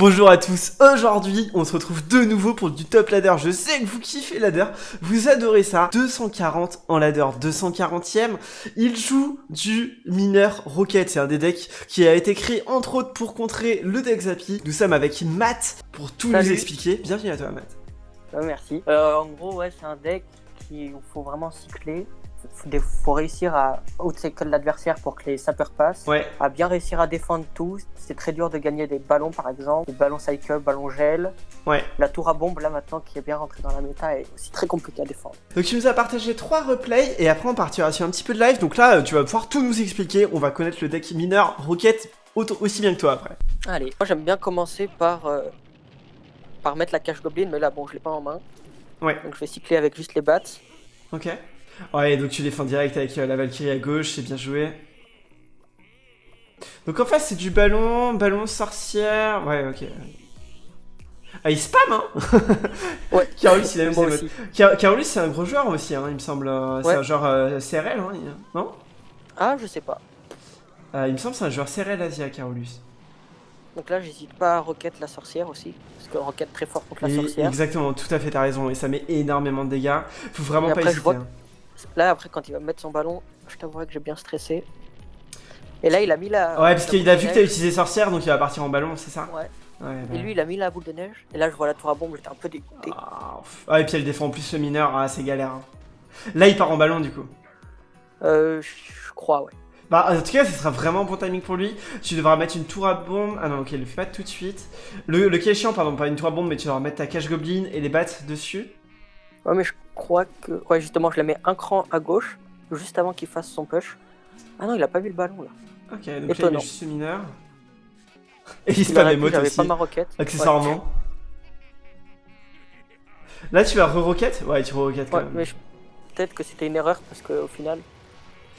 Bonjour à tous, aujourd'hui on se retrouve de nouveau pour du top ladder, je sais que vous kiffez ladder, vous adorez ça, 240 en ladder, 240ème, il joue du mineur rocket, c'est un des decks qui a été créé entre autres pour contrer le deck Zappy, nous sommes avec Matt pour tout nous expliquer, bienvenue à toi Matt. merci, euh, en gros ouais c'est un deck qu'il faut vraiment cycler, il faut réussir à outcycle l'adversaire pour que les sapeurs passent, ouais. à bien réussir à défendre tout. C'est très dur de gagner des ballons par exemple, des ballons cycle, ballons gel. Ouais. La tour à bombe là maintenant qui est bien rentrée dans la méta est aussi très compliquée à défendre. Donc tu nous as partagé trois replays et après on partira sur un petit peu de live. Donc là tu vas pouvoir tout nous expliquer, on va connaître le deck mineur Rocket aussi bien que toi après. Allez, moi j'aime bien commencer par, euh, par mettre la cache goblin mais là bon je l'ai pas en main. Ouais. Donc je vais cycler avec juste les bats. Ok. Ouais, donc tu défends direct avec euh, la Valkyrie à gauche, c'est bien joué. Donc en face, c'est du ballon, ballon sorcière. Ouais, ok. Ah, il spam, hein Ouais. Carolus, il a même ses Carolus, c'est un gros joueur aussi, hein, il me semble. Euh, c'est un joueur euh, CRL, hein, non? Ah, je sais pas. il me semble que c'est un joueur CRL Asia, Carolus. Donc là, j'hésite pas à Rocket la sorcière aussi. Parce que Rocket très fort contre la sorcière. Exactement, tout à fait, t'as raison. Et ça met énormément de dégâts. Faut vraiment pas hésiter. Hein. Là, après, quand il va mettre son ballon, je t'avouerai que j'ai bien stressé. Et là, il a mis la. Ouais, parce qu'il a vu que t'as utilisé sorcière, donc il va partir en ballon, c'est ça Ouais. et lui, il a mis la boule de neige. Et là, je vois la tour à bombe, j'étais un peu dégoûté. Ah, et puis elle défend en plus le mineur, ah, c'est galère. Hein. Là, il part en ballon, du coup. Euh, je crois, ouais. Bah, en tout cas, ce sera vraiment bon timing pour lui. Tu devras mettre une tour à bombe. Ah non, ok, il le fait pas tout de suite. Le, le est chiant, pardon, pas une tour à bombe, mais tu devras mettre ta cache goblin et les battes dessus. Ouais, mais je crois que. Ouais, justement, je la mets un cran à gauche, juste avant qu'il fasse son push. Ah non, il a pas vu le ballon là. Ok, donc là, il met juste ce mineur. Et il spam les aussi. pas ma roquette. Accessoirement. Là, tu vas re-rocket Ouais, tu re-rocket quand ouais, même. mais peut-être que c'était une erreur parce qu'au final,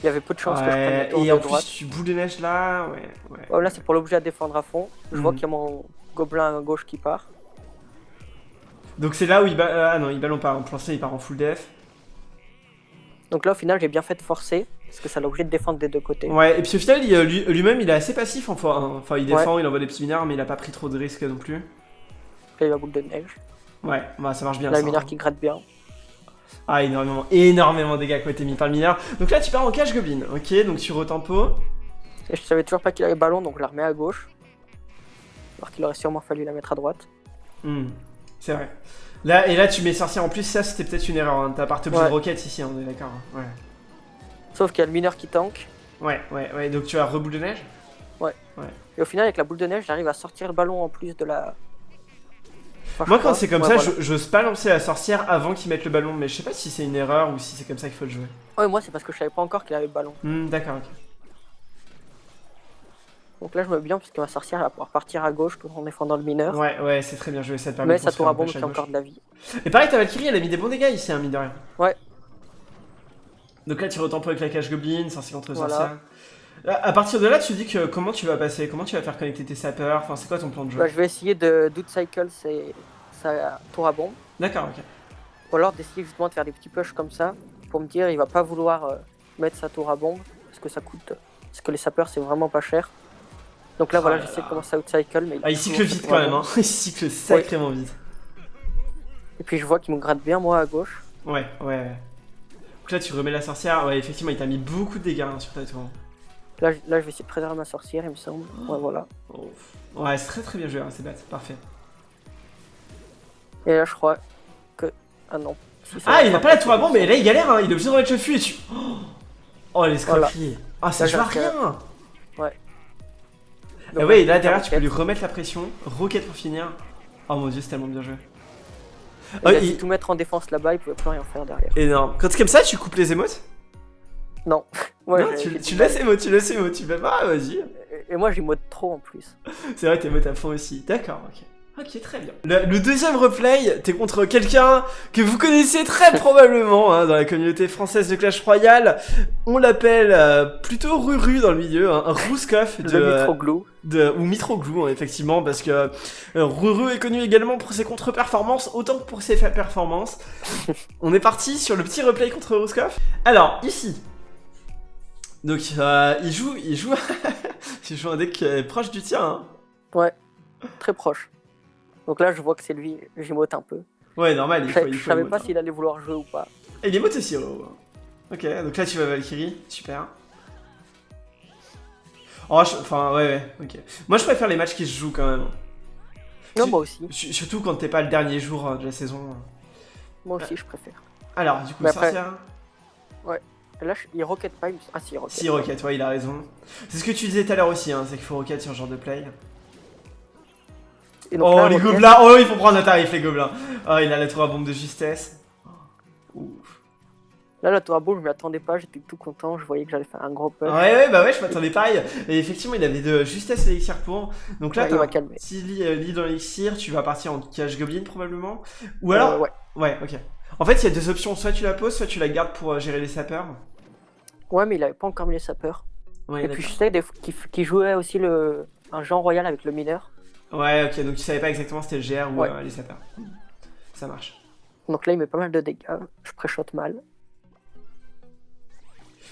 il y avait peu de chances que je prenne la tour Et en plus, tu boule de neige là, ouais. ouais. Là, c'est pour l'objet à défendre à fond. Je vois mhm. qu'il y a mon gobelin à gauche qui part. Donc c'est là où il Ah non, il ballon pas en plan il part en full def. Donc là, au final, j'ai bien fait de forcer, parce que ça l'a obligé de défendre des deux côtés. Ouais, et puis au final, euh, lui-même, il est assez passif en fois. Hein. Enfin, il défend, il envoie des petits mineurs, mais il a pas pris trop de risques non plus. Là, il a boule de neige. Ouais, bah ça marche bien. Là, le hein. qui gratte bien. Ah, énormément, énormément de dégâts qui ont été mis par le mineur. Donc là, tu pars en cache goblin, ok, donc tu retempo. Et je savais toujours pas qu'il avait ballon, donc je la remets à gauche. Alors qu'il aurait sûrement fallu la mettre à droite. Hmm, c'est vrai. Là, et là, tu mets sorcière en plus, ça c'était peut-être une erreur. Hein. T'as parti obligé de roquette ici, on est d'accord. Hein. Ouais. Sauf qu'il y a le mineur qui tank. Ouais, ouais, ouais. Donc tu as reboule de neige? Ouais. ouais. Et au final, avec la boule de neige, j'arrive à sortir le ballon en plus de la. Moi, quand c'est comme ça, j'ose pas lancer la sorcière avant qu'il mette le ballon, mais je sais pas si c'est une erreur ou si c'est comme ça qu'il faut le jouer. Ouais, moi, c'est parce que je savais pas encore qu'il avait le ballon. Hmm, d'accord, ok. Donc là, je me bien puisque ma sorcière va pouvoir partir à gauche tout en défendant le mineur. Ouais, ouais, c'est très bien joué, ça te permet Mais ça tour à bombe qui a encore de la vie. Et pareil, ta Valkyrie, elle a mis des bons dégâts ici, hein, mine de rien. Ouais. Donc là, tu retempo avec la cache goblin, sorcière contre sorcière. À partir de là, tu dis que comment tu vas passer Comment tu vas faire connecter tes sapeurs Enfin, c'est quoi ton plan de jeu bah, Je vais essayer de cycle sa tour à bombe. D'accord, ok. Ou alors d'essayer justement de faire des petits push comme ça pour me dire il va pas vouloir euh, mettre sa tour à bombe parce que ça coûte. Parce que les sapeurs c'est vraiment pas cher. Donc là, voilà, oh j'essaie de commencer à outcycle. Mais ah, il cycle vite quand même, hein. il cycle sacrément vite. Et puis je vois qu'il me gratte bien, moi, à gauche. Ouais, ouais. Donc là, tu remets la sorcière. Ouais, effectivement, il t'a mis beaucoup de dégâts hein, sur ta tour. Là, là, je vais essayer de préserver ma sorcière, il me semble. Ouais, voilà. Ouais, c'est très très bien joué, hein, c'est bête, parfait. Et là, je crois que. Ah non. ah, il a pas la tour à bombe, mais là, il galère, hein. il est obligé de remettre le fût et tu. Oh, les scrappy. Ah, ça joue à rien. Ouais, et là derrière, tu peux lui remettre la pression. Rocket pour finir. Oh mon dieu, c'est tellement bien joué. Oh, il... tout mettre en défense là-bas, il pouvait plus rien faire derrière. Énorme. Quand c'est comme ça, tu coupes les émotes? Non. Ouais, non tu, tu laisses émote, tu laisses émote, tu fais pas, vas-y. Et, moi, j'émote trop en plus. c'est vrai, t'émotes à fond aussi. D'accord, ok. Ok, très bien. Le, deuxième replay, t'es contre quelqu'un que vous connaissez très probablement hein, dans la communauté française de Clash Royale. On l'appelle euh, plutôt Ruru dans le milieu, hein, un Rouskov de, Mitroglou. De, ou Mitroglou, hein, effectivement, parce que euh, Ruru est connu également pour ses contre-performances, autant que pour ses performances. On est parti sur le petit replay contre Rouskov. Alors, ici, donc euh, il joue, il joue, il joue un deck proche du tien. Hein. Ouais. très proche. Donc là, je vois que c'est lui, j'émote un peu. Ouais, normal, il Je, faut, je il faut savais emote, pas hein. s'il allait vouloir jouer ou pas. Et il émote aussi, oh. Ok, donc là tu vas Valkyrie, super. Oh, je- enfin, ouais, ouais, ok. Moi je préfère les matchs qui se jouent quand même. Non, moi aussi. Su- Surtout quand t'es pas le dernier jour euh, de la saison. Moi aussi, je préfère. Alors, du coup, après- sorcière Et là, je- il rocket pas. il Ah, si, il rocket. Si, Rocket, ouais, il a raison. C'est ce que tu disais tout à l'heure aussi, hein, c'est qu'il faut Rocket sur ce genre de play. Et donc Oh, là, les gobelins Oh, ils font prendre un tarif, les gobelins Oh, il a la tour à bombe de justesse. Ouf. Là, la tour à boule, je m'y attendais pas. J'étais tout content. Je voyais que j'allais faire un gros push. Ouais, ouais, bah ouais, je m'attendais pareil. Et effectivement, il avait de justesse l'élixir pour. Donc là, Ouais, il t'as un petit lit, euh, lit dans l'élixir, tu vas partir en cache goblin probablement. Ou Euh, alors, ouais. ouais, ok. En fait, il y a deux options, soit tu la poses, soit tu la gardes pour euh, gérer les sapeurs. ouais, mais il avait pas encore mis les sapeurs. Ouais, Et puis, je sais qu'il jouait aussi le... un Jean Royal avec le mineur. Ouais, ok, donc tu savais pas exactement si c'était le GR ou Ouais. euh, les sapeurs. Ça marche. Donc là, il met pas mal de dégâts. Je pré-shot mal.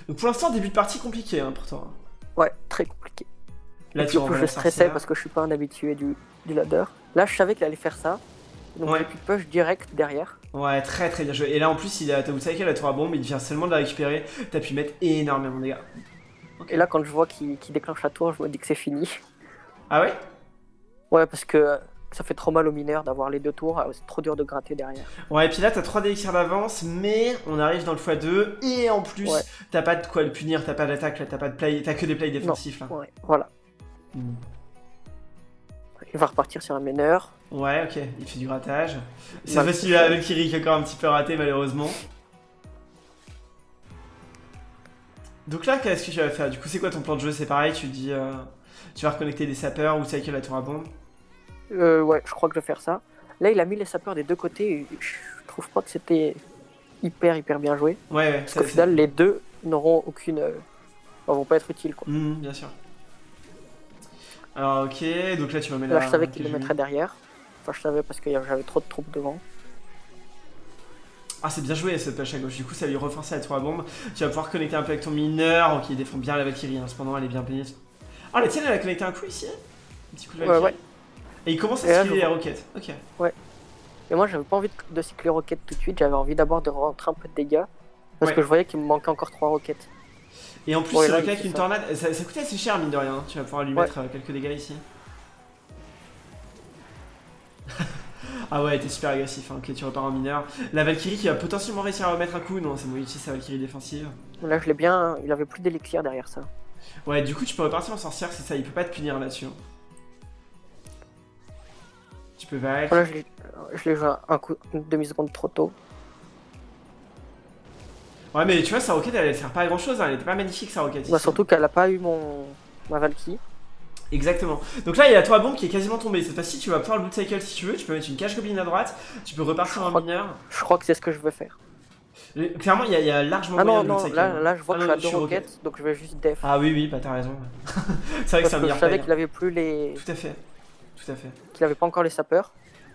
Donc pour l'instant, début de partie compliqué hein, pour toi. Ouais, très compliqué. Là, et tu plus, renvoies je stressais parce que je suis pas un habitué du, du ladder. Là, je savais qu'il allait faire ça. Donc, Ouais. pu push direct derrière. Ouais, très très bien joué. Et là, en plus, il a ta Cycle, la tour à bombe, il vient seulement de la récupérer. T'as pu mettre énormément de dégâts. Et là, quand je vois qu'il qu'il déclenche la tour, je me dis que c'est fini. Ah ouais? Ouais, parce que ça fait trop mal aux mineurs d'avoir les deux tours. C'est trop dur de gratter derrière. Ouais, et puis là, t'as 3 élixirs d'avance, mais on arrive dans le x2, et en plus, Ouais. t'as pas de quoi le punir, t'as pas d'attaque, t'as pas de play, t'as que des plays défensifs là. Ouais, voilà. Mm. Il va repartir sur un mineur. Ouais, ok, il fait du grattage. C'est Bah, a ça. avec Kiri qui a encore un petit peu raté, malheureusement. Donc là, qu'est-ce que tu vas faire? Du coup, c'est quoi ton plan de jeu? C'est pareil, tu dis. euh, tu vas reconnecter des sapeurs ou cycle la tour à bombe? Euh, ouais, je crois que je vais faire ça. Là, il a mis les sapeurs des deux côtés. et Je trouve pas que c'était hyper, hyper bien joué. Ouais, ouais, Parce qu'au final, les deux n'auront aucune. euh, enfin, vont pas être utiles, quoi. Mhm, bien sûr. Alors, ok, donc là, tu vas mettre Là, la. je savais qu'il le mettrait derrière. Enfin, je savais parce que j'avais trop de troupes devant. Ah, c'est bien joué cette pêche à gauche. Du coup, ça lui renforcer la tour à bombe. Tu vas pouvoir connecter un peu avec ton mineur. Ok, il défend bien la Valkyrie. Hein. Cependant, elle est bien payée. Ah, la tienne, elle a connecté un coup ici Un petit coup de Ouais, Valkyrie. ouais. Et il commence à les vois. roquettes. Ok. Et moi, j'avais pas envie de, de cycler roquette tout de suite. J'avais envie d'abord de rentrer un peu de dégâts. Parce Ouais. que je voyais qu'il me manquait encore trois roquettes. Et en plus, Ouais, c'est le cas il avec fait une ça. tornade. Ça, ça coûtait assez cher, mine de rien. hein. Tu vas pouvoir lui Ouais. mettre euh, quelques dégâts ici. ah ouais, t'es super agressif. hein. Ok, tu repars en mineur. La Valkyrie qui va potentiellement réussir à remettre un coup. Non, c'est utilise sa Valkyrie défensive. Là, je l'ai bien. Il avait plus d'élixir derrière ça. Ouais, du coup, tu peux repartir en sorcière, c'est ça. Il peut pas te punir là-dessus. hein. Tu peux. Voilà, je l'ai je joué un coup, une demi-seconde trop tôt. Ouais, mais tu vois, sa roquette, elle, sert pas à grand chose. Elle était pas magnifique, sa roquette. Bah, surtout qu'elle a pas eu mon ma Valky. Exactement. Donc là, il y a la tour à bombe qui est quasiment tombée. Cette fois-ci, tu vas pouvoir le loot cycle si tu veux. Tu peux mettre une cache goblin à droite. Tu peux repartir en mineur. Je crois que c'est ce que je veux faire. Le- Clairement, il y, a- il y a largement Ah moyen non, de non, cycle. là, là je vois Ah que non, je suis à deux roquette. roquettes, donc je vais juste def. Ah oui, oui, bah t'as raison. c'est vrai que c'est un que je meilleur savais qu'il avait plus les. Tout à fait. Tout à fait. qu'il avait pas encore les sapeurs.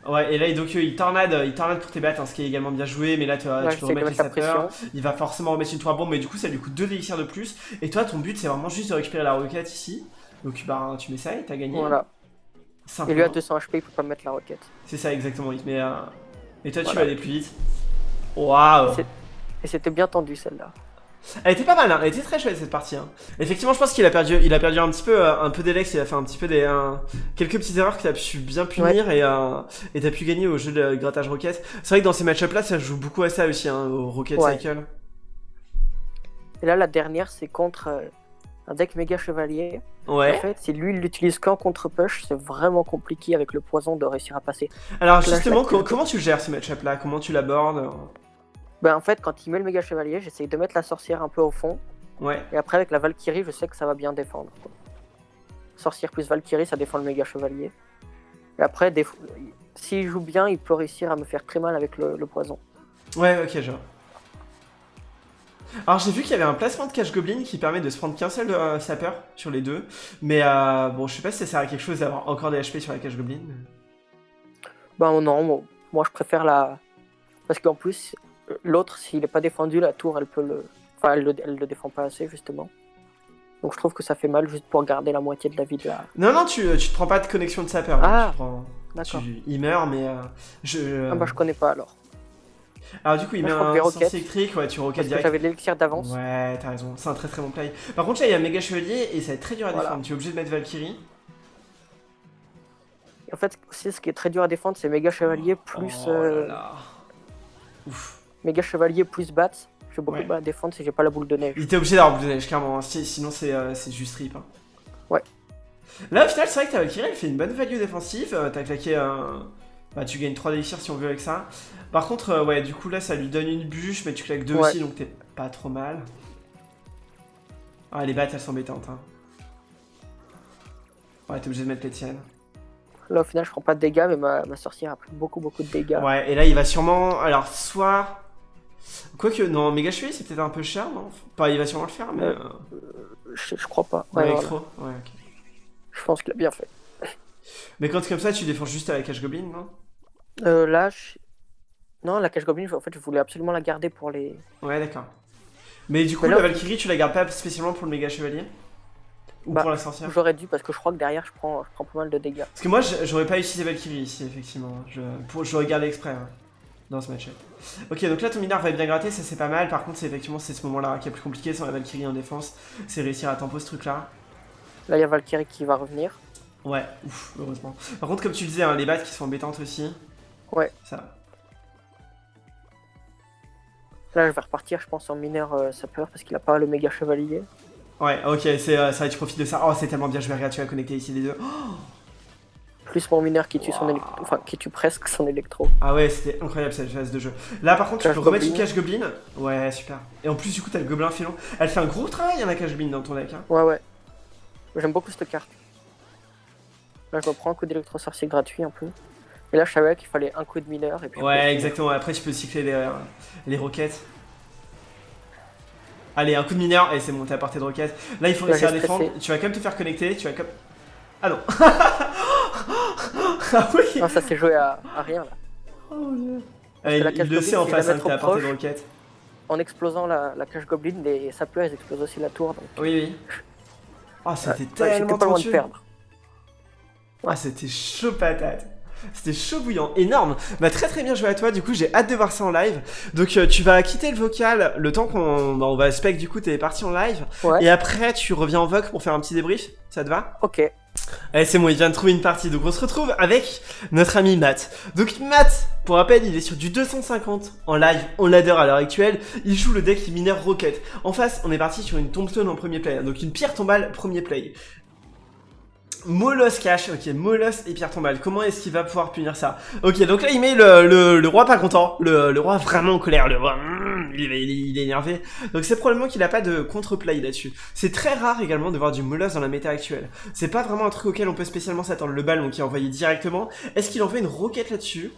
Ouais, et là, donc, euh, il tornade, il tornade pour tes battes, hein, ce qui est également bien joué. Mais là, tu, Là, tu peux remettre les sapeurs. Il va forcément remettre une tour à bombe, mais du coup, ça lui coûte 2 élixirs de plus. Et toi, ton but, c'est vraiment juste de récupérer la roquette ici. Donc, bah, tu mets ça et t'as gagné. Voilà. Et lui à 200 HP, il peut pas me mettre la roquette. C'est ça, exactement. Il te met, euh, Et toi, tu vas aller plus vite. Waouh! Et c'était bien tendu celle-là. Elle était pas mal, hein. elle était très chouette cette partie. hein. Effectivement, je pense qu'il a perdu, il a perdu un petit peu, euh, un peu d'Elex, il a fait un petit peu des, quelques petites erreurs que t'as pu bien punir et euh, et t'as pu gagner au jeu de grattage roquette. C'est vrai que dans ces match-up là, ça joue beaucoup à ça aussi, hein, au rocket Ouais. cycle. Et là, la dernière, c'est contre euh, un deck méga chevalier. En Ouais. fait, si lui, il l'utilise qu'en contre-push, c'est vraiment compliqué avec le poison de réussir à passer. Alors justement, comment tu gères ce match-up là Comment tu l'abordes? Ben, en fait, quand il met le méga chevalier, j'essaye de mettre la sorcière un peu au fond. Ouais. Et après, avec la Valkyrie, je sais que ça va bien défendre. quoi. Sorcière plus Valkyrie, ça défend le méga chevalier. Et après, des... s'il joue bien, il peut réussir à me faire très mal avec le, le poison. Ouais, ok, genre. Alors j'ai vu qu'il y avait un placement de cache goblin qui permet de se prendre qu'un seul euh, sapeur sur les deux, mais euh, bon, je sais pas si ça sert à quelque chose d'avoir encore des HP sur la cache goblin. Ben non, moi, je préfère la. Parce qu'en plus, l'autre, s'il n'est pas défendu, la tour, elle peut le. Enfin, elle le, elle le défend pas assez, justement. Donc je trouve que ça fait mal juste pour garder la moitié de la vie de la. Non, non, tu, tu te prends pas de connexion de sapeur. Ah, tu prends- D'accord. tu- il meurt, mais euh, je. Ah bah je connais pas alors. Alors du coup, il Moi, met un sens électrique, ouais, tu roquettes direct. j'avais l'élixir d'avance. Ouais, t'as raison, c'est un très très bon play. Par contre, là, il y a méga chevalier et ça va être très dur à Voilà. défendre. Tu es obligé de mettre Valkyrie. En fait, aussi, ce qui est très dur à défendre, c'est méga chevalier plus Oh là euh. Ouf. Méga chevalier plus bat. J'ai beaucoup Ouais. à défendre si j'ai pas la boule de neige. Il était obligé d'avoir boule de neige, clairement. hein. Si- Sinon, c'est euh, c'est juste rip. hein. Ouais. Là, au final, c'est vrai que ta Valkyrie, elle fait une bonne value défensive. Euh, T'as claqué un. Bah, tu gagnes 3 d'élixirs si on veut avec ça. Par contre, euh, ouais, du coup, là, ça lui donne une bûche, mais tu claques 2 Ouais. aussi, donc t'es pas trop mal. Ah, les battes, elles sont embêtantes. Hein. Ouais, t'es obligé de mettre les tiennes. Là, au final, je prends pas de dégâts, mais ma, ma sorcière a pris beaucoup, beaucoup de dégâts. Ouais, et là, il va sûrement. Alors, soit. Quoique, non, méga chevalier, c'est peut-être un peu cher, non? Pas, il va sûrement le faire, mais. Ouais. euh, Je, je crois pas. Ouais, Ouais, voilà. Ouais, ok. Je pense qu'il a bien fait. Mais quand c'est comme ça, tu défends juste à la cache goblin, non? Euh, là, je... non, la cache goblin, en fait, je voulais absolument la garder pour les. Ouais, d'accord. Mais du coup, Mais là, la Valkyrie, tu la gardes pas spécialement pour le méga chevalier? Ou Bah, pour la sorcière? J'aurais dû parce que je crois que derrière, je prends, je prends pas mal de dégâts. Parce que moi, j'aurais pas utilisé Valkyrie ici, effectivement. Je, pour, j'aurais gardé exprès hein, dans ce match Ok, donc là, ton mineur va bien gratter, ça c'est pas mal. Par contre, c'est effectivement c'est ce moment-là qui est plus compliqué sans la Valkyrie en défense. C'est réussir à tempo ce truc-là. Là, il y a Valkyrie qui va revenir. Ouais, ouf, heureusement. Par contre, comme tu le disais, hein, les battes qui sont embêtantes aussi. Ouais. Ça va. Là, je vais repartir, je pense, en mineur euh, sapeur parce qu'il a pas le méga chevalier. Ouais, ok, c'est euh, ça, tu profites de ça. Oh, c'est tellement bien, je vais regarder, tu vas connecter ici les deux. Oh, Plus mon mineur qui tue son électro. Enfin, qui tue presque son électro. Ah ouais, c'était incroyable cette phase de jeu. Là par contre, tu Cache peux remettre une cache goblin. Ouais, super. Et en plus, du coup, t'as le gobelin filon. Elle fait un gros travail, hein, la cache goblin dans ton deck. Hein. Ouais, ouais. J'aime beaucoup cette carte. Là, je me prends un coup d'électro sorcier gratuit un peu. Et là, je savais qu'il fallait un coup de mineur. Et puis Ouais, exactement. Après, tu peux cycler les, euh, les roquettes. Allez, un coup de mineur, et c'est bon, t'es à de roquette. Là, il faut réussir à défendre. Tu vas quand même te faire connecter. Tu vas comme. Ah non Ah oui Non, ça s'est joué à, à rien là. Oh mon dieu. que il, la il cache le goblin, sait en face, hein, portée de proche- roquette. En explosant la, la cage goblin, les sapeurs ils explosent aussi la tour. Donc, Oui, oui. Ah, c'était ouais, tellement pas loin de tendu. perdre. Ah, c'était chaud patate. C'était chaud bouillant, énorme. Bah très très bien joué à toi. Du coup, j'ai hâte de voir ça en live. Donc euh, tu vas quitter le vocal le temps qu'on bah, on va spec. Du coup, t'es parti en live. Ouais. Et après, tu reviens en voc pour faire un petit débrief. Ça te va? Ok. Allez, c'est bon. Il vient de trouver une partie. Donc on se retrouve avec notre ami Matt. Donc Matt, pour rappel, il est sur du 250 en live. On l'adore à l'heure actuelle. Il joue le deck mineur Rocket. En face, on est parti sur une tombstone en premier play. Donc une pierre tombale premier play. Molos cash, ok, Molos et pierre tombale. Comment est-ce qu'il va pouvoir punir ça? Ok, donc là il met le, roi pas content, le, roi vraiment en colère, le roi, mm, il, est, il est- énervé. Donc c'est probablement qu'il a pas de contre-play là-dessus. C'est très rare également de voir du Molos dans la méta actuelle. C'est pas vraiment un truc auquel on peut spécialement s'attendre. Le ballon qui est envoyé directement. Est-ce qu'il envoie une roquette là-dessus?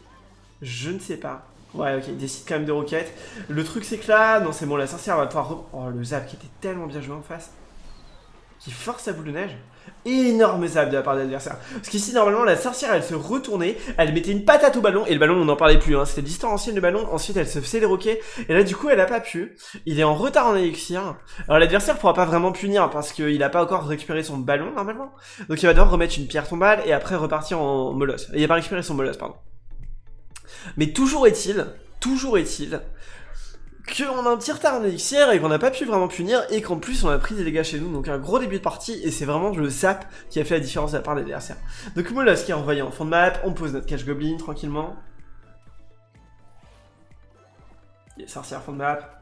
Je ne sais pas. Ouais, ok, il décide quand même de roquette. Le truc c'est que là, non c'est bon, la sorcière va pouvoir... Oh, le zap qui était tellement bien joué en face. Qui force sa boule de neige. Énorme zap de la part de l'adversaire. Parce qu'ici, normalement, la sorcière, elle se retournait, elle mettait une patate au ballon, et le ballon, on n'en parlait plus, hein. c'était distanciel le ballon, ensuite elle se faisait les roquets, et là, du coup, elle a pas pu. Il est en retard en élixir. Alors, l'adversaire pourra pas vraiment punir, parce qu'il a pas encore récupéré son ballon, normalement. Donc, il va devoir remettre une pierre tombale, et après repartir en molosse. Il a pas récupéré son molosse, pardon. Mais toujours est-il, toujours est-il, qu'on a un petit retard en élixir et qu'on n'a pas pu vraiment punir et qu'en plus on a pris des dégâts chez nous donc un gros début de partie et c'est vraiment le zap qui a fait la différence de la part de l'adversaire. Donc Molos qui est envoyé en fond de map, on pose notre cache goblin tranquillement. Et sorcière fond de map.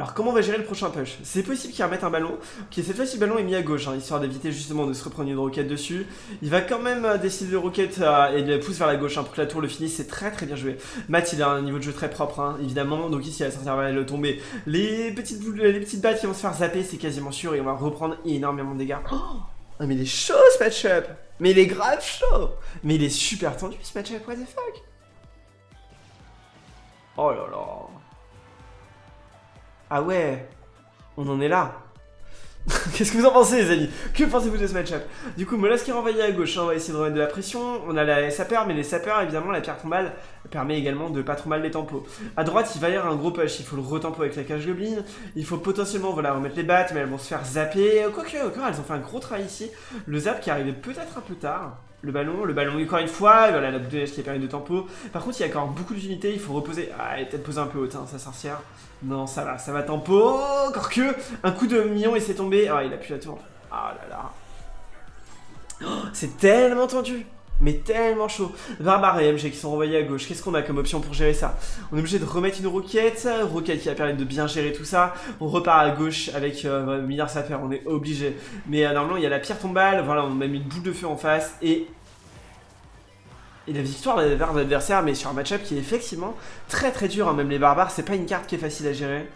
Alors comment on va gérer le prochain push? C'est possible qu'il remette un ballon. Ok cette fois-ci le ballon est mis à gauche hein, histoire d'éviter justement de se reprendre une roquette dessus. Il va quand même euh, décider de roquette euh, et de la pousse vers la gauche hein, pour que la tour le finisse. C'est très très bien joué. Matt il a un niveau de jeu très propre hein, évidemment. Donc ici la sorcière va le tomber. Les petites boules, les petites battes qui vont se faire zapper c'est quasiment sûr et on va reprendre énormément de dégâts. Oh ah, mais il est chaud ce match-up Mais il est grave chaud Mais il est super tendu ce match-up, what the fuck Oh là là Ah ouais On en est là Qu'est-ce que vous en pensez, les amis? Que pensez-vous de ce match-up? Du coup, Molas qui est renvoyé à gauche, hein, on va essayer de remettre de la pression. On a la sapeur, mais les sapeurs, évidemment, la pierre tombale permet également de pas trop mal les tempos. À droite, il va y avoir un gros push, il faut le retempo avec la cage goblin. Il faut potentiellement voilà, remettre les battes, mais elles vont se faire zapper. Quoique, encore, elles ont fait un gros travail ici. Le zap qui arrivait peut-être un peu tard. Le ballon, le ballon encore une fois, voilà la neige qui a permis de tempo. Par contre, il y a encore beaucoup d'unités, il faut reposer. Ah, elle est peut-être posée un peu haute, hein, sa sorcière. Non, ça va, ça va tempo. Encore que un coup de million et c'est tombé. Ah, il a plus la tour. Ah là là. Oh, c'est tellement tendu mais tellement chaud. Barbare et MG qui sont renvoyés à gauche. Qu'est-ce qu'on a comme option pour gérer ça? On est obligé de remettre une roquette. Roquette qui va permettre de bien gérer tout ça. On repart à gauche avec euh, milliards à. On est obligé. Mais euh, normalement, il y a la pierre tombale. Voilà, on a mis une boule de feu en face. Et et la victoire vers l'adversaire, mais sur un match-up qui est effectivement très très dur, hein. même les barbares, c'est pas une carte qui est facile à gérer.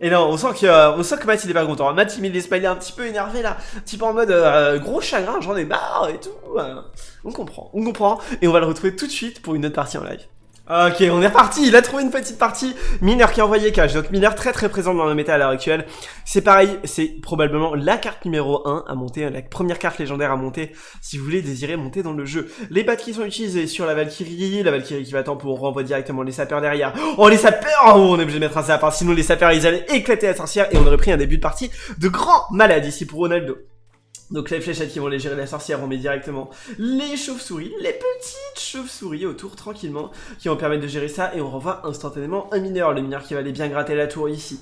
Et non, on sent que, euh, on sent que Matt il est pas content. Matt il met des smileys un petit peu énervé là, un petit peu en mode euh, gros chagrin, j'en ai marre et tout. on comprend, on comprend. Et on va le retrouver tout de suite pour une autre partie en live. Ok, on est reparti, il a trouvé une petite partie. Mineur qui a envoyé cash, donc Mineur très très présent dans la méta à l'heure actuelle. C'est pareil, c'est probablement la carte numéro 1 à monter, la première carte légendaire à monter si vous voulez désirer monter dans le jeu. Les battes qui sont utilisées sur la Valkyrie, la Valkyrie qui va attendre pour renvoyer directement les sapeurs derrière. Oh les sapeurs oh, On est obligé de mettre un sapeur, sinon les sapeurs ils allaient éclater la sorcière et on aurait pris un début de partie de grand malade ici pour Ronaldo. Donc les fléchettes qui vont les gérer la sorcière, on met directement les chauves-souris, les petites chauves-souris autour tranquillement, qui vont permettre de gérer ça, et on renvoie instantanément un mineur, le mineur qui va aller bien gratter la tour ici.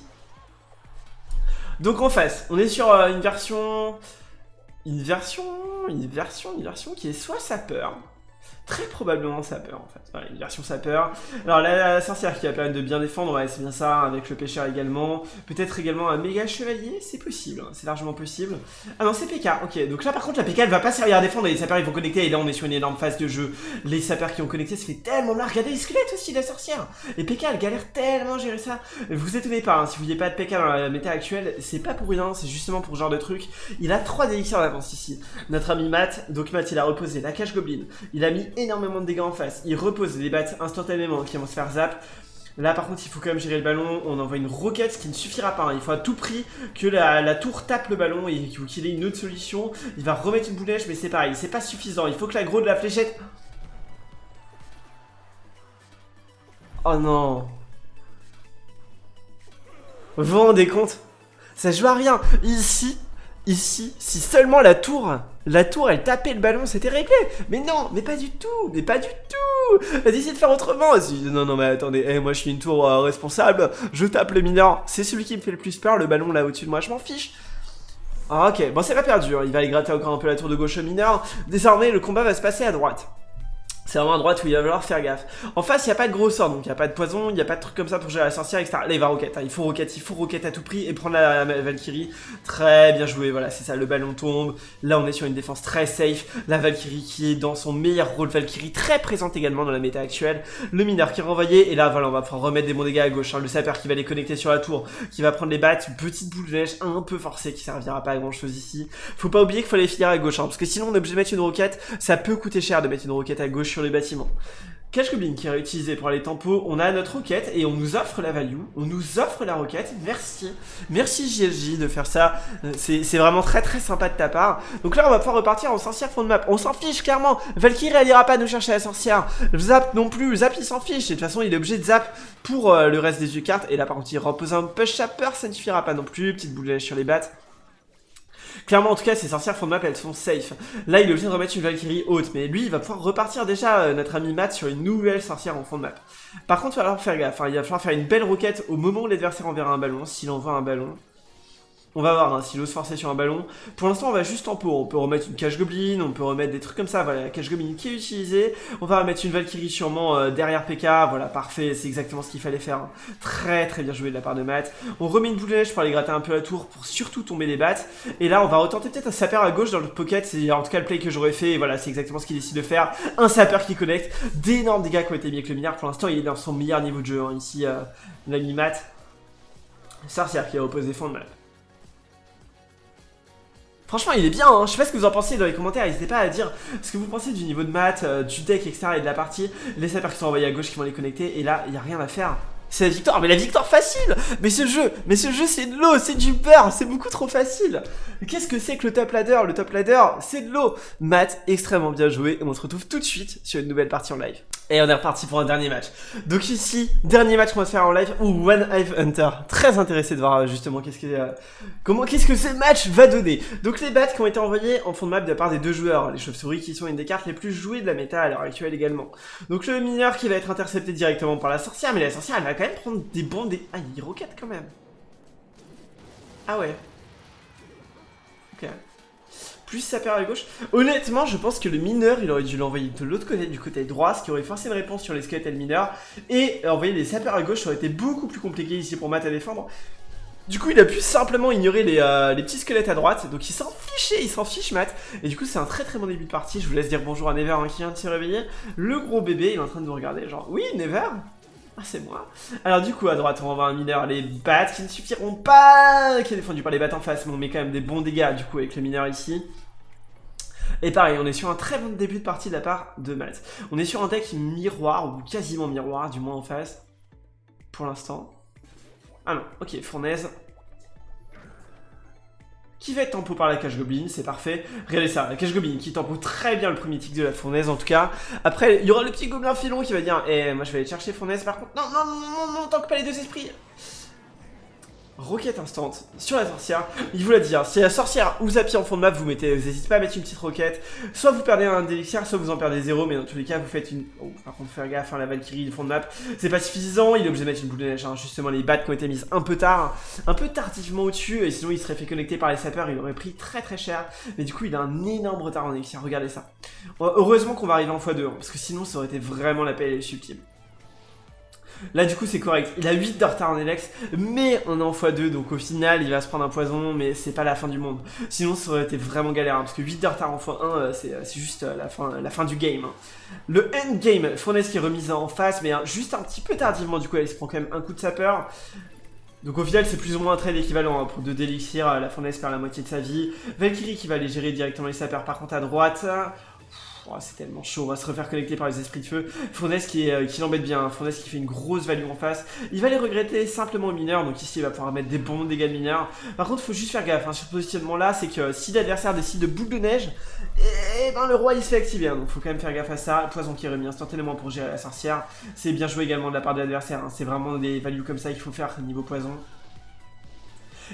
Donc en face, on est sur euh, une version... Une version... Une version... Une version qui est soit sapeur, très probablement sapeur en fait. Voilà, une version sapeur. Alors la, sorcière qui va permettre de bien défendre, ouais, c'est bien ça, avec le pêcheur également. Peut-être également un méga chevalier, c'est possible, hein, c'est largement possible. Ah non, c'est PK, ok. Donc là par contre la PK elle va pas servir à défendre les sapeurs ils vont connecter et là on est sur une énorme phase de jeu. Les sapeurs qui ont connecté, ça fait tellement mal. Regardez les squelettes aussi la sorcière. Et PK elle galère tellement à gérer ça. Vous étonnez pas, hein, si vous voyez pas de PK dans la méta actuelle, c'est pas pour rien, c'est justement pour ce genre de truc. Il a 3 élixirs d'avance ici. Notre ami Matt, donc Matt il a reposé la cache goblin. Il a mis énormément de dégâts en face. Il repose les battes instantanément qui vont se faire zap. Là par contre il faut quand même gérer le ballon, on envoie une roquette ce qui ne suffira pas, hein. il faut à tout prix que la, tour tape le ballon et qu'il ait une autre solution. Il va remettre une boule mais c'est pareil, c'est pas suffisant, il faut que la gros de la fléchette... Oh non Vous vous rendez compte? Ça joue à rien Ici, ici, si seulement la tour la tour, elle tapait le ballon, c'était réglé. Mais non, mais pas du tout, mais pas du tout. Elle a de faire autrement. non, non, mais attendez, eh, moi je suis une tour euh, responsable, je tape le mineur. C'est celui qui me fait le plus peur, le ballon là au-dessus de moi, je m'en fiche. Ah, ok, bon c'est pas perdu, hein. il va aller gratter encore un peu la tour de gauche au mineur. Désormais, le combat va se passer à droite. C'est vraiment à droite où il va falloir faire gaffe. En face, il n'y a pas de gros sort, donc il n'y a pas de poison, il n'y a pas de truc comme ça pour gérer la sorcière, etc. Là, il va roquette, hein. il faut roquette, il faut roquette à tout prix et prendre la, Valkyrie. Très bien joué, voilà, c'est ça, le ballon tombe. Là, on est sur une défense très safe. La Valkyrie qui est dans son meilleur rôle Valkyrie, très présente également dans la méta actuelle. Le mineur qui est renvoyé, et là, voilà, on va pouvoir remettre des bons dégâts à gauche. Hein. Le sapeur qui va les connecter sur la tour, qui va prendre les battes, petite boule de neige un peu forcée qui servira pas à grand chose ici. Faut pas oublier qu'il faut les finir à gauche, hein, parce que sinon, on est obligé de mettre une roquette. Ça peut coûter cher de mettre une roquette à gauche sur les bâtiments. Cache Goblin qui est réutilisé pour les tempos, on a notre roquette et on nous offre la value, on nous offre la roquette, merci, merci JLJ de faire ça, euh, c'est vraiment très très sympa de ta part. Donc là on va pouvoir repartir en sorcière fond de map, on s'en fiche clairement, Valkyrie elle ira pas nous chercher la sorcière, Zap non plus, Zap il s'en fiche, et de toute façon il est obligé de Zap pour euh, le reste des yeux cartes, et là par contre il repose un push chapper, ça ne suffira pas non plus, petite boule sur les battes. Clairement, en tout cas, ces sorcières fond de map, elles sont safe. Là, il est obligé de remettre une Valkyrie haute, mais lui, il va pouvoir repartir déjà, euh, notre ami Matt, sur une nouvelle sorcière en fond de map. Par contre, il va falloir faire gaffe, hein. il va falloir faire une belle roquette au moment où l'adversaire enverra un ballon, s'il envoie un ballon. On va voir hein, s'il ose forcer sur un ballon. Pour l'instant, on va juste en pot. On peut remettre une cache goblin, on peut remettre des trucs comme ça. Voilà, la cache goblin qui est utilisée. On va remettre une Valkyrie sûrement euh, derrière PK. Voilà, parfait. C'est exactement ce qu'il fallait faire. Hein. Très très bien joué de la part de Matt. On remet une boule de neige pour aller gratter un peu la tour pour surtout tomber les battes. Et là, on va retenter peut-être un sapeur à gauche dans le pocket. C'est en tout cas le play que j'aurais fait. Et voilà, c'est exactement ce qu'il décide de faire. Un sapeur qui connecte. D'énormes dégâts qui ont été mis avec le milliard. Pour l'instant, il est dans son meilleur niveau de jeu. Hein. Ici, euh, l'ami Matt. Sorcière qui a opposé fond de map. Franchement, il est bien, hein. je sais pas ce que vous en pensez dans les commentaires, n'hésitez pas à dire ce que vous pensez du niveau de maths, euh, du deck, etc. et de la partie. Les sapeurs qui sont envoyés à gauche qui vont les connecter, et là, il n'y a rien à faire. C'est la victoire, mais la victoire facile Mais ce jeu, mais ce jeu c'est de l'eau, c'est du beurre, c'est beaucoup trop facile Qu'est-ce que c'est que le top ladder? Le top ladder, c'est de l'eau Matt, extrêmement bien joué, et on se retrouve tout de suite sur une nouvelle partie en live. Et on est reparti pour un dernier match. Donc ici, dernier match qu'on va faire en live, ou One Hive Hunter. Très intéressé de voir euh, justement qu'est-ce que, euh, qu'est-ce que ce match va donner. Donc les bats qui ont été envoyés en fond de map de la part des deux joueurs, les chauves-souris qui sont une des cartes les plus jouées de la méta à l'heure actuelle également. Donc le mineur qui va être intercepté directement par la sorcière, mais la sorcière elle va quand même prendre des bons, des... Ah il roquette quand même. Ah ouais. Plus sa paire à gauche. Honnêtement, je pense que le mineur, il aurait dû l'envoyer de l'autre côté, du côté droit, ce qui aurait forcé une réponse sur les squelettes et le mineur. Et envoyer les sapeurs à gauche, ça aurait été beaucoup plus compliqué ici pour Matt à défendre. Du coup, il a pu simplement ignorer les, euh, les petits squelettes à droite, donc il s'en fichait, il s'en fiche Matt. Et du coup, c'est un très très bon début de partie. Je vous laisse dire bonjour à Never hein, qui vient de se réveiller. Le gros bébé, il est en train de nous regarder, genre, oui, Never? Ah, c'est moi. Alors du coup, à droite, on va voir un mineur, les bats qui ne suffiront pas, qui est défendu par les bats en face, mais on met quand même des bons dégâts, du coup, avec le mineur ici. Et pareil, on est sur un très bon début de partie de la part de Matt. On est sur un deck miroir, ou quasiment miroir, du moins en face, pour l'instant. Ah non, ok, fournaise. Qui va être tempo par la cache goblin, c'est parfait. Regardez ça, la cache goblin qui tempo très bien le premier tic de la fournaise en tout cas. Après, il y aura le petit gobelin filon qui va dire Eh, moi je vais aller chercher fournaise par contre. Non, non, non, non, non, tant que pas les deux esprits roquette instant sur la sorcière. Il vous l'a dit, hein, si la sorcière ou Zapi en fond de map, vous mettez, vous n'hésitez pas à mettre une petite roquette. Soit vous perdez un élixir, soit vous en perdez zéro, mais dans tous les cas, vous faites une. Oh, par contre, faire gaffe, hein, la Valkyrie du fond de map, c'est pas suffisant. Il est obligé de mettre une boule de neige. Hein. Justement, les bats qui ont été mises un peu tard, un peu tardivement au-dessus, et sinon il serait fait connecter par les sapeurs, il aurait pris très très cher. Mais du coup, il a un énorme retard en élixir. Regardez ça. Heureusement qu'on va arriver en x2, parce que sinon, ça aurait été vraiment la paix subtile. Là, du coup, c'est correct. Il a 8 de retard en Elex, mais on est en x2, donc au final, il va se prendre un poison, mais c'est pas la fin du monde. Sinon, ça aurait été vraiment galère, hein, parce que 8 de retard en x1, euh, euh, c'est juste euh, la fin, du game. Hein. Le endgame, Fournaise qui est remise en face, mais juste un petit peu tardivement, du coup, elle se prend quand même un coup de sapeur. Donc au final c'est plus ou moins un trade équivalent hein, pour 2 d'élixir, la fournaise perd la moitié de sa vie. Valkyrie qui va aller gérer directement les sapeurs par contre à droite. Oh, c'est tellement chaud, on va se refaire connecter par les esprits de feu. Fournaise qui, euh, qui l'embête bien, hein. qui fait une grosse value en face. Il va les regretter simplement au mineur, donc ici il va pouvoir mettre des bons dégâts de mineur. Par contre, faut juste faire gaffe hein, sur ce positionnement là, c'est que si l'adversaire décide de boule de neige, et eh ben le roi il se fait activer, hein. donc faut quand même faire gaffe à ça. Poison qui est remis instantanément pour gérer la sorcière, c'est bien joué également de la part de l'adversaire, c'est vraiment des values comme ça qu'il faut faire niveau poison.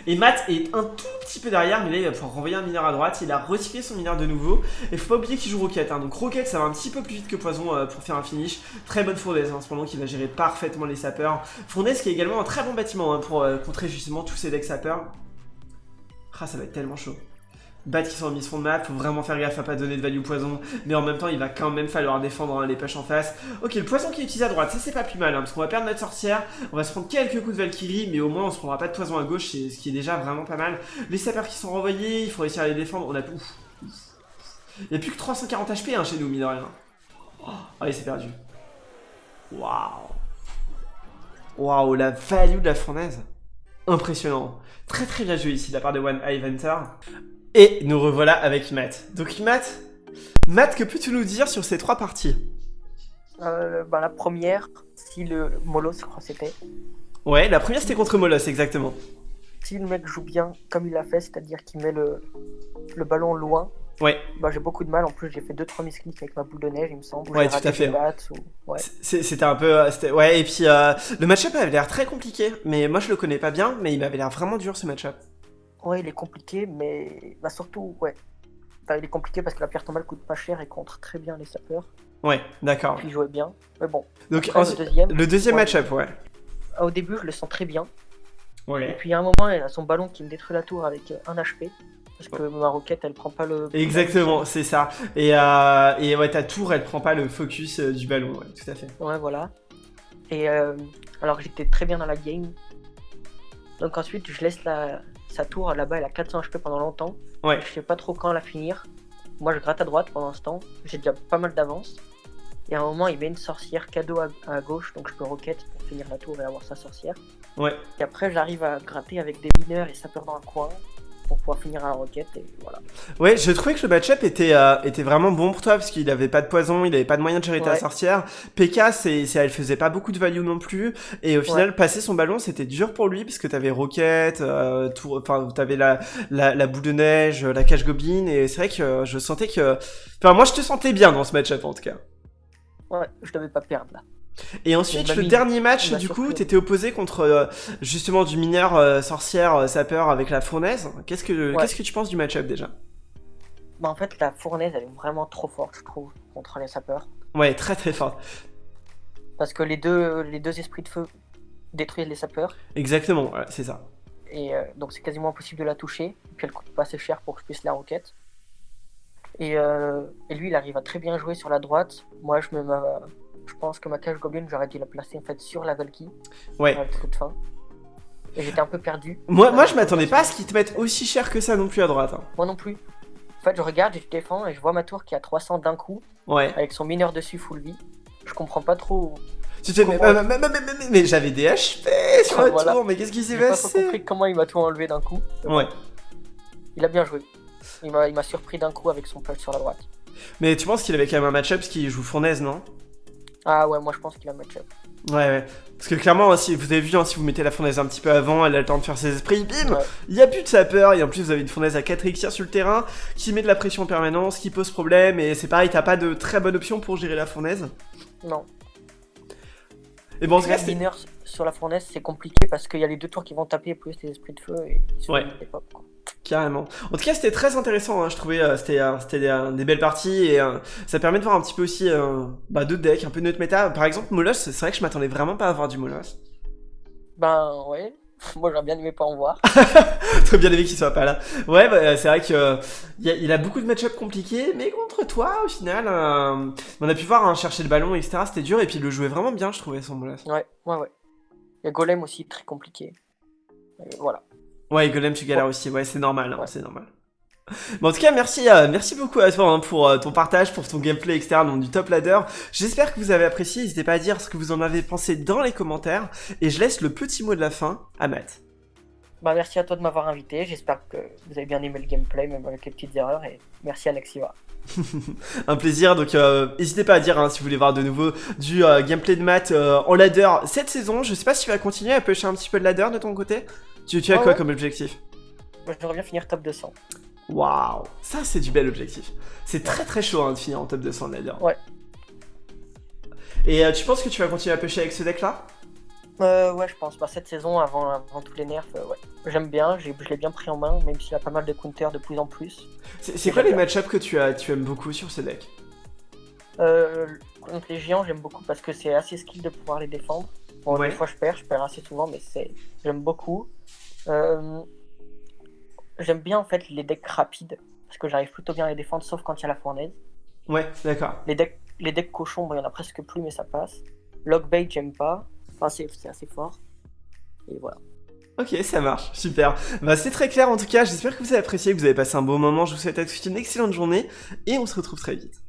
Et Matt est un tout petit peu derrière, mais là il va pouvoir renvoyer un mineur à droite. Il a recyclé son mineur de nouveau. Et faut pas oublier qu'il joue Rocket. Hein. Donc Rocket ça va un petit peu plus vite que Poison euh, pour faire un finish. Très bonne fournaise hein, en ce moment qui va gérer parfaitement les sapeurs. Fournaise qui est également un très bon bâtiment hein, pour euh, contrer justement tous ces decks sapeurs. Ah ça va être tellement chaud. Bat qui sont en fond de map, faut vraiment faire gaffe à pas donner de value poison, mais en même temps il va quand même falloir défendre hein, les pêches en face. Ok, le poison qui est utilisé à droite, ça c'est pas plus mal, hein, parce qu'on va perdre notre sorcière, on va se prendre quelques coups de Valkyrie, mais au moins on se prendra pas de poison à gauche, ce qui est déjà vraiment pas mal. Les sapeurs qui sont renvoyés, il faut réussir à les défendre, on a... Ouf, Il n'y a plus que 340 HP hein, chez nous, mine de rien. Oh, allez, c'est perdu. Waouh Waouh, la value de la fournaise Impressionnant. Très très bien joué ici de la part de One Eye Hunter. Et nous revoilà avec Matt. Donc Matt, Matt, que peux-tu nous dire sur ces trois parties? Euh, bah, La première, si le Molos, je crois c'était. Ouais, la première c'était contre Molos, exactement. Si le mec joue bien comme il l'a fait, c'est-à-dire qu'il met le, le ballon loin, Ouais. Bah, j'ai beaucoup de mal. En plus, j'ai fait 2-3 misclics avec ma boule de neige, il me semble. Ouais, tout à fait. Ouais. C'était un peu. Euh, ouais, et puis euh, le match-up avait l'air très compliqué. Mais moi, je le connais pas bien, mais il m'avait l'air vraiment dur ce match-up. Ouais, il est compliqué, mais bah, surtout, ouais. il est compliqué parce que la pierre tombale coûte pas cher et contre très bien les sapeurs. Ouais, d'accord. Il jouait bien. Mais bon. Donc, le deuxième, le deuxième match-up, ouais. Au début, je le sens très bien. Ouais. Et puis, à un moment, il a son ballon qui me détruit la tour avec un HP. Parce que ma roquette, elle prend pas le. Exactement, c'est ça. Et, euh, et ouais, ta tour, elle prend pas le focus euh, du ballon, ouais, tout à fait. Ouais, voilà. Et euh, alors, j'étais très bien dans la game. Donc, ensuite, je laisse la, sa tour là-bas, elle a 400 HP pendant longtemps. Ouais. Je sais pas trop quand la finir. Moi, je gratte à droite pendant ce temps. J'ai déjà pas mal d'avance. Et à un moment, il met une sorcière cadeau à, gauche, donc je peux roquette pour finir la tour et avoir sa sorcière. Ouais. Et après, j'arrive à gratter avec des mineurs et sapeurs dans un coin pour pouvoir finir à la roquette et voilà. Ouais, je trouvais que le match-up était, euh, était vraiment bon pour toi parce qu'il avait pas de poison, il avait pas de moyen de ta Ouais. sorcière. PK, c'est, elle faisait pas beaucoup de value non plus. Et au final, passer son ballon, c'était dur pour lui parce que t'avais Rocket, euh, tout, enfin, t'avais la, la, la boule de neige, la cage goblin. Et c'est vrai que euh, je sentais que, enfin, moi, je te sentais bien dans ce match-up en tout cas. Ouais, je devais pas perdre là. Et ensuite, m'a le mis- dernier match, du coup, t'étais opposé contre euh, justement du mineur euh, sorcière euh, sapeur avec la fournaise. Qu'est-ce que, Ouais. qu'est-ce que tu penses du match-up déjà? Bah en fait la fournaise elle est vraiment trop forte je trouve contre les sapeurs. Ouais, très très fort. Parce que les deux, les deux esprits de feu détruisent les sapeurs. Exactement, ouais, c'est ça. Et donc c'est quasiment impossible de la toucher. Et puis elle coûte pas assez cher pour que je puisse la roquette. Et, et lui il arrive à très bien jouer sur la droite. Moi je me je pense que ma cage goblin j'aurais dû la placer en fait sur la Valky Ouais. toute fin. Et j'étais un peu perdu. Moi, moi, je m'attendais pas à ce qu'ils te mettent aussi cher que ça non plus à droite. hein. Moi non plus. En fait je regarde et je défends et je vois ma tour qui a 300 d'un coup Ouais. avec son mineur dessus full vie. Je comprends pas trop. Tu te mais, mais, j'avais des HP sur la Voilà. tour, mais qu'est-ce qui s'est J'ai pas passé? compris comment il m'a tout enlevé d'un coup. Ouais. Il a bien joué. Il m'a m'a surpris d'un coup avec son punch sur la droite. Mais tu penses qu'il avait quand même un match-up parce qu'il joue fournaise, non? Ah ouais, moi je pense qu'il a match-up. Ouais, ouais. Parce que clairement, si vous avez vu, hein, si vous mettez la fournaise un petit peu avant, elle a le temps de faire ses esprits, bim Ouais. Il y a plus de sapeur, et en plus vous avez une fournaise à 4 élixirs sur le terrain, qui met de la pression en permanence, qui pose problème, et c'est pareil, t'as pas de très bonne option pour gérer la fournaise. Non. Et bon, en tout cas, sur la fournaise, c'est compliqué parce qu'il y a les deux tours qui vont taper plus les esprits de feu et ils se Ouais. pop, quoi. Carrément. En tout cas, c'était très intéressant. hein, Je trouvais euh, c'était euh, c'était euh, des belles parties et ça permet de voir un petit peu aussi bah, d'autres decks, un peu notre méta. Par exemple, Molos, c'est vrai que je m'attendais vraiment pas à voir du Molos. Ben ouais. Moi j'aurais bien aimé pas en voir. Très bien aimé qu'il soit pas là. Ouais, bah, c'est vrai que euh, il, a, il a beaucoup de match-up compliqués, mais contre toi, au final, euh, on a pu voir hein, chercher le ballon, etc. C'était dur et puis il le jouait vraiment bien, je trouvais son Molos. Ouais, ouais, ouais. Il y a Golem aussi, très compliqué. Et voilà. Ouais, Golem, tu galères aussi. Ouais, c'est normal, hein, Ouais. c'est normal. Bon, en tout cas, merci, euh, merci beaucoup à toi hein, pour euh, ton partage, pour ton gameplay externe donc, du top ladder. J'espère que vous avez apprécié. N'hésitez pas à dire ce que vous en avez pensé dans les commentaires. Et je laisse le petit mot de la fin à Matt. Bah merci à toi de m'avoir invité. J'espère que vous avez bien aimé le gameplay, même avec les petites erreurs. Et merci à Nexiva. Un plaisir, donc euh, n'hésitez pas à dire hein, si vous voulez voir de nouveau du euh, gameplay de Matt euh, en ladder cette saison. Je sais pas si tu vas continuer à pêcher un petit peu de ladder de ton côté. Tu, tu as Ouais, quoi ouais. comme objectif? Moi j'aimerais bien finir top 200. Waouh, ça c'est du bel objectif. C'est très très chaud hein, de finir en top 200 de ladder. Ouais. Et tu penses que tu vas continuer à pêcher avec ce deck là Euh, ouais, je pense. Bah, cette saison, avant, avant tous les nerfs, euh, ouais. J'aime bien, je l'ai bien pris en main, même s'il a pas mal de counters de plus en plus. C'est quoi les match-ups que tu, as, tu aimes beaucoup sur ce deck? Euh, contre les géants, j'aime beaucoup parce que c'est assez skill de pouvoir les défendre. Bon, Ouais. des fois je perds, je perds assez souvent, mais j'aime beaucoup. Euh, j'aime bien en fait les decks rapides parce que j'arrive plutôt bien à les défendre, sauf quand il y a la fournaise. Ouais, d'accord. Les decks, les decks cochons, bon, il y en a presque plus, mais ça passe. Lockbait, j'aime pas. Enfin, c'est assez fort. Et voilà. Ok, ça marche, super. Bah c'est très clair en tout cas, j'espère que vous avez apprécié, que vous avez passé un bon moment, je vous souhaite à tous une excellente journée, et on se retrouve très vite.